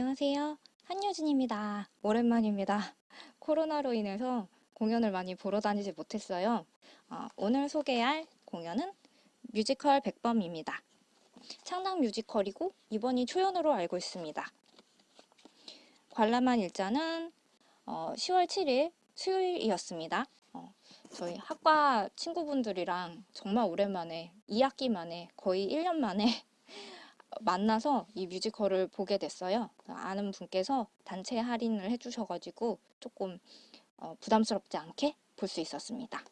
안녕하세요. 한효진입니다. 오랜만입니다. 코로나로 인해서 공연을 많이 보러 다니지 못했어요. 어, 오늘 소개할 공연은 뮤지컬 백범입니다. 창당 뮤지컬이고 이번이 초연으로 알고 있습니다. 관람한 일자는 어, 10월 7일 수요일이었습니다. 어, 저희 학과 친구분들이랑 정말 오랜만에 2학기 만에 거의 1년 만에 만나서 이 뮤지컬을 보게 됐어요. 아는 분께서 단체 할인을 해주셔가지고 조금 어, 부담스럽지 않게 볼 수 있었습니다.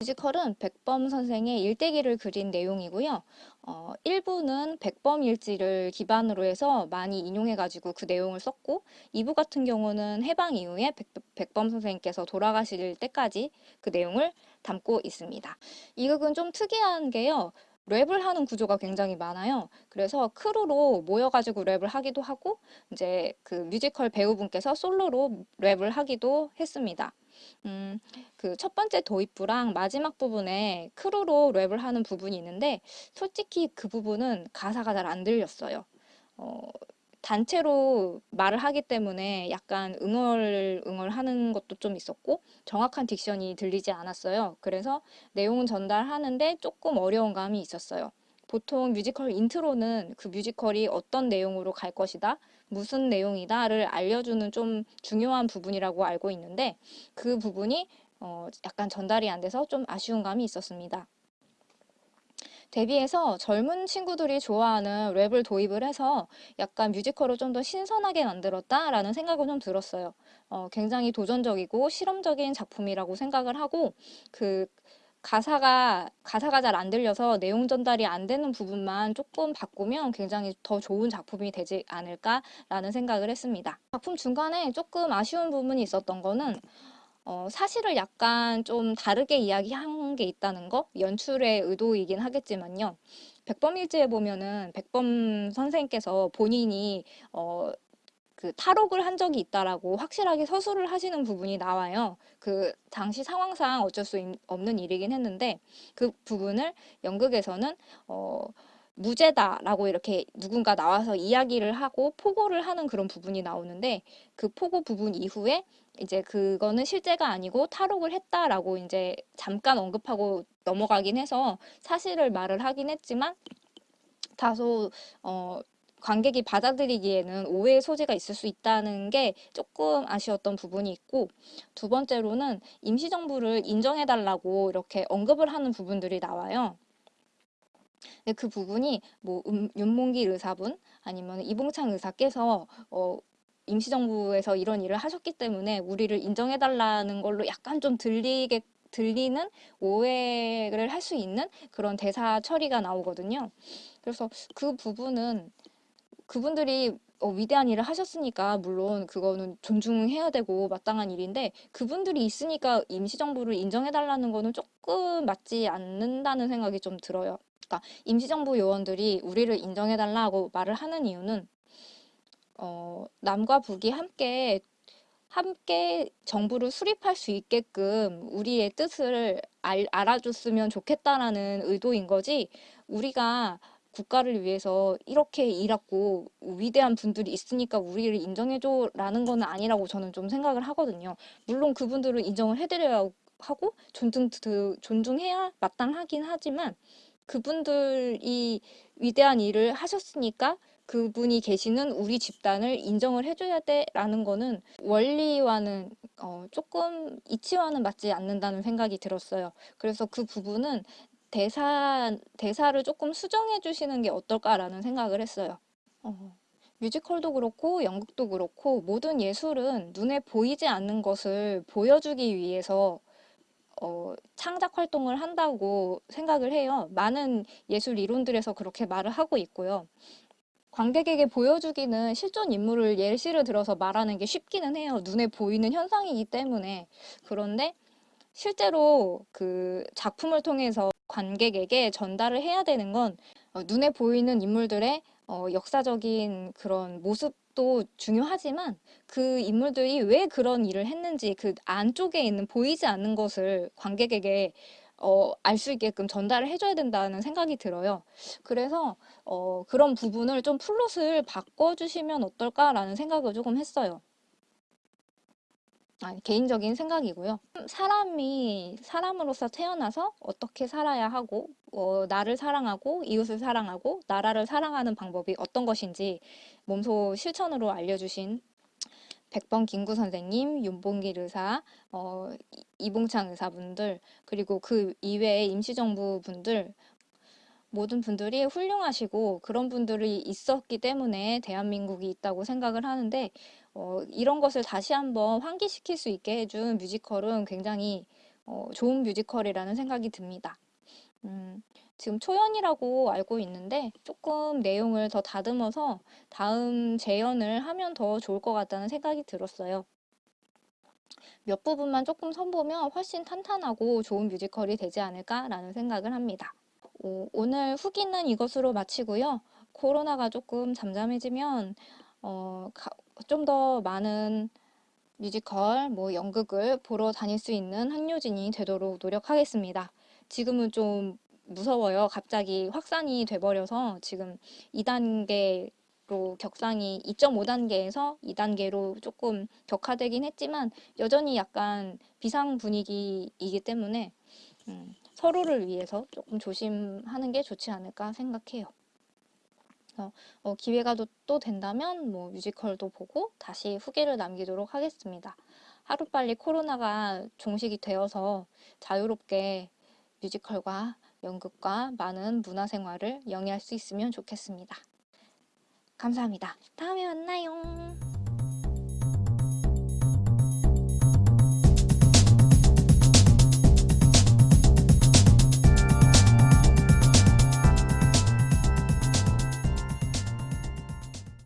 뮤지컬은 백범 선생의 일대기를 그린 내용이고요. 어, 1부는 백범 일지를 기반으로 해서 많이 인용해가지고 그 내용을 썼고 2부 같은 경우는 해방 이후에 백, 범 선생님께서 돌아가실 때까지 그 내용을 담고 있습니다. 이 극은 좀 특이한 게요. 랩을 하는 구조가 굉장히 많아요. 그래서 crew로 모여가지고 랩을 하기도 하고 이제 그 뮤지컬 배우분께서 솔로로 랩을 하기도 했습니다. 음, 그 첫 번째 도입부랑 마지막 부분에 crew로 랩을 하는 부분이 있는데 솔직히 그 부분은 가사가 잘 안 들렸어요. 어, 단체로 말을 하기 때문에 약간 응얼응얼하는 것도 좀 있었고 정확한 diction이 들리지 않았어요. 그래서 내용은 전달하는데 조금 어려운 감이 있었어요. 보통 뮤지컬 intro는 그 뮤지컬이 어떤 내용으로 갈 것이다, 무슨 내용이다를 알려주는 좀 중요한 부분이라고 알고 있는데 그 부분이 어 약간 전달이 안 돼서 좀 아쉬운 감이 있었습니다. 대비해서 젊은 친구들이 좋아하는 랩을 도입을 해서 약간 뮤지컬을 좀 더 신선하게 만들었다라는 생각은 좀 들었어요. 어, 굉장히 도전적이고 실험적인 작품이라고 생각을 하고 그 가사가 가사가 잘 안 들려서 내용 전달이 안 되는 부분만 조금 바꾸면 굉장히 더 좋은 작품이 되지 않을까라는 생각을 했습니다. 작품 중간에 조금 아쉬운 부분이 있었던 거는 어, 사실을 약간 좀 다르게 이야기한 게 있다는 거 연출의 의도이긴 하겠지만요. 백범일지에 보면은 백범 선생님께서 본인이 어, 그 탈옥을 한 적이 있다라고 확실하게 서술을 하시는 부분이 나와요. 그 당시 상황상 어쩔 수 없는 일이긴 했는데 그 부분을 연극에서는 어, 무죄다라고 이렇게 누군가 나와서 이야기를 하고 포고를 하는 그런 부분이 나오는데 그 포고 부분 이후에 이제 그거는 실제가 아니고 탈옥을 했다라고 이제 잠깐 언급하고 넘어가긴 해서 사실을 말을 하긴 했지만 다소 어 관객이 받아들이기에는 오해의 소지가 있을 수 있다는 게 조금 아쉬웠던 부분이 있고 두 번째로는 임시정부를 인정해달라고 이렇게 언급을 하는 부분들이 나와요. 근데 그 부분이 뭐 음, 윤몽길 의사분 아니면 이봉창 의사께서 어, 임시정부에서 이런 일을 하셨기 때문에 우리를 인정해달라는 걸로 약간 좀 들리게 들리는 오해를 할 수 있는 그런 대사 처리가 나오거든요. 그래서 그 부분은 그분들이 어, 위대한 일을 하셨으니까 물론 그거는 존중해야 되고 마땅한 일인데 그분들이 있으니까 임시정부를 인정해달라는 거는 조금 맞지 않는다는 생각이 좀 들어요. 그러니까 임시정부 요원들이 우리를 인정해달라고 말을 하는 이유는 어, 남과 북이 함께 함께 정부를 수립할 수 있게끔 우리의 뜻을 알, 알아줬으면 좋겠다라는 의도인 거지 우리가 국가를 위해서 이렇게 일하고 위대한 분들이 있으니까 우리를 인정해줘 라는 거는 아니라고 저는 좀 생각을 하거든요. 물론 그분들을 인정을 해드려야 하고 존중, 존중해야 마땅하긴 하지만 그분들이 위대한 일을 하셨으니까 그분이 계시는 우리 집단을 인정을 해줘야 돼라는 거는 원리와는 어, 조금 이치와는 맞지 않는다는 생각이 들었어요. 그래서 그 부분은 대사, 대사를 조금 수정해 주시는 게 어떨까라는 생각을 했어요. 어, 뮤지컬도 그렇고 연극도 그렇고 모든 예술은 눈에 보이지 않는 것을 보여주기 위해서 어, 창작 활동을 한다고 생각을 해요. 많은 예술 이론들에서 그렇게 말을 하고 있고요. 관객에게 보여주기는 실존 인물을 예시를 들어서 말하는 게 쉽기는 해요. 눈에 보이는 현상이기 때문에. 그런데 실제로 그 작품을 통해서 관객에게 전달을 해야 되는 건 어, 눈에 보이는 인물들의 어, 역사적인 그런 모습 도 중요하지만 그 인물들이 왜 그런 일을 했는지 그 안쪽에 있는 보이지 않는 것을 관객에게 어, 알 수 있게끔 전달을 해줘야 된다는 생각이 들어요. 그래서 어, 그런 부분을 좀 플롯을 바꿔주시면 어떨까라는 생각을 조금 했어요. 아니, 개인적인 생각이고요. 사람이 사람으로서 태어나서 어떻게 살아야 하고, 어, 나를 사랑하고, 이웃을 사랑하고, 나라를 사랑하는 방법이 어떤 것인지 몸소 실천으로 알려주신 백범 김구 선생님, 윤봉길 의사, 어, 이- 이봉창 의사분들, 그리고 그 이외의 임시정부 분들, 모든 분들이 훌륭하시고 그런 분들이 있었기 때문에 대한민국이 있다고 생각을 하는데 어, 이런 것을 다시 한번 환기시킬 수 있게 해준 뮤지컬은 굉장히 어, 좋은 뮤지컬이라는 생각이 듭니다. 음, 지금 초연이라고 알고 있는데 조금 내용을 더 다듬어서 다음 재연을 하면 더 좋을 것 같다는 생각이 들었어요. 몇 부분만 조금 선보면 훨씬 탄탄하고 좋은 뮤지컬이 되지 않을까라는 생각을 합니다. 오, 오늘 후기는 이것으로 마치고요. 코로나가 조금 잠잠해지면 어, 좀 더 많은 뮤지컬, 뭐 연극을 보러 다닐 수 있는 학료진이 되도록 노력하겠습니다. 지금은 좀 무서워요. 갑자기 확산이 돼버려서 지금 2단계로 격상이 2.5단계에서 2단계로 조금 격화되긴 했지만 여전히 약간 비상 분위기이기 때문에 음, 서로를 위해서 조금 조심하는 게 좋지 않을까 생각해요. 어, 어, 기회가 또, 또 된다면 뭐 뮤지컬도 보고 다시 후기를 남기도록 하겠습니다. 하루빨리 코로나가 종식이 되어서 자유롭게 뮤지컬과 연극과 많은 문화생활을 영위할 수 있으면 좋겠습니다. 감사합니다. 다음에 만나요.